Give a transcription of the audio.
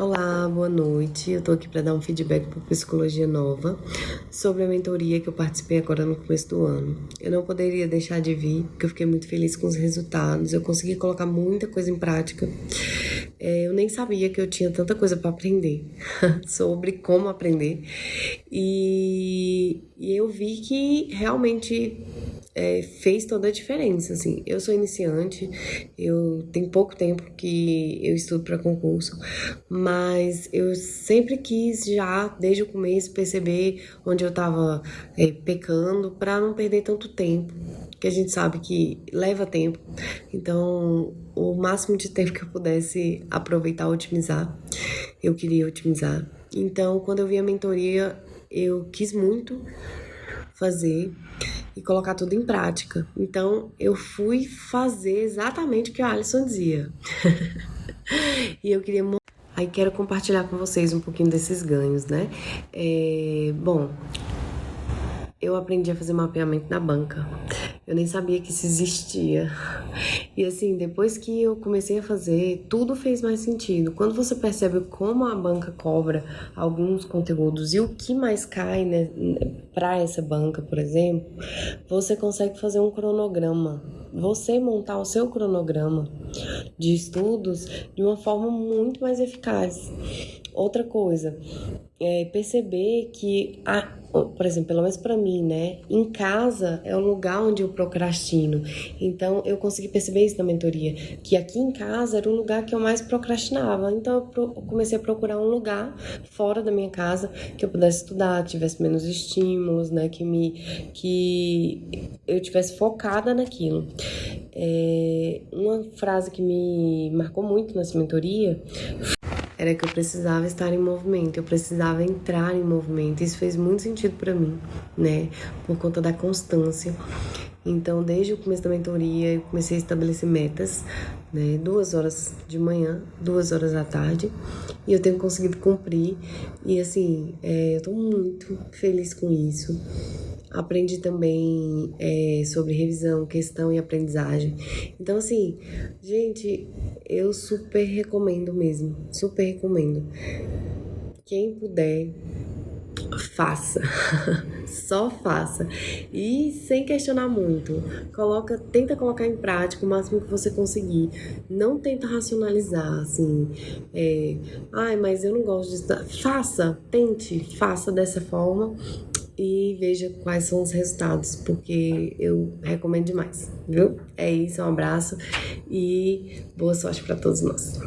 Olá, boa noite. Eu tô aqui para dar um feedback para Psicologia Nova sobre a mentoria que eu participei agora no começo do ano. Eu não poderia deixar de vir, porque eu fiquei muito feliz com os resultados. Eu consegui colocar muita coisa em prática. É, eu nem sabia que eu tinha tanta coisa para aprender sobre como aprender. E, e eu vi que realmente é, fez toda a diferença, assim. Eu sou iniciante, eu tenho pouco tempo que eu estudo para concurso, mas eu sempre quis já, desde o começo, perceber onde eu estava é, pecando para não perder tanto tempo, que a gente sabe que leva tempo. Então, o máximo de tempo que eu pudesse aproveitar, otimizar, eu queria otimizar. Então, quando eu vi a mentoria, eu quis muito fazer e colocar tudo em prática. Então eu fui fazer exatamente o que a Alison dizia. e eu queria Aí quero compartilhar com vocês um pouquinho desses ganhos, né? É, bom, eu aprendi a fazer mapeamento na banca. Eu nem sabia que isso existia. E assim, depois que eu comecei a fazer, tudo fez mais sentido. Quando você percebe como a banca cobra alguns conteúdos e o que mais cai né, para essa banca, por exemplo, você consegue fazer um cronograma. Você montar o seu cronograma de estudos de uma forma muito mais eficaz. Outra coisa, é perceber que, a, por exemplo, pelo menos para mim, né? Em casa é o lugar onde eu procrastino. Então eu consegui perceber isso na mentoria, que aqui em casa era o lugar que eu mais procrastinava. Então eu comecei a procurar um lugar fora da minha casa que eu pudesse estudar, tivesse menos estímulos, né? Que me que eu tivesse focada naquilo. É, uma frase que me marcou muito nessa mentoria era que eu precisava estar em movimento, eu precisava entrar em movimento. Isso fez muito sentido para mim, né? Por conta da constância. Então, desde o começo da mentoria, eu comecei a estabelecer metas, né? Duas horas de manhã, duas horas da tarde, e eu tenho conseguido cumprir. E assim, é, eu tô muito feliz com isso. Aprendi também é, sobre revisão, questão e aprendizagem. Então, assim, gente, eu super recomendo mesmo. Super recomendo. Quem puder, faça. Só faça. E sem questionar muito. Coloca, tenta colocar em prática o máximo que você conseguir. Não tenta racionalizar, assim. É, Ai, mas eu não gosto disso. Faça, tente, faça dessa forma e veja quais são os resultados, porque eu recomendo demais, viu? É isso, um abraço e boa sorte para todos nós.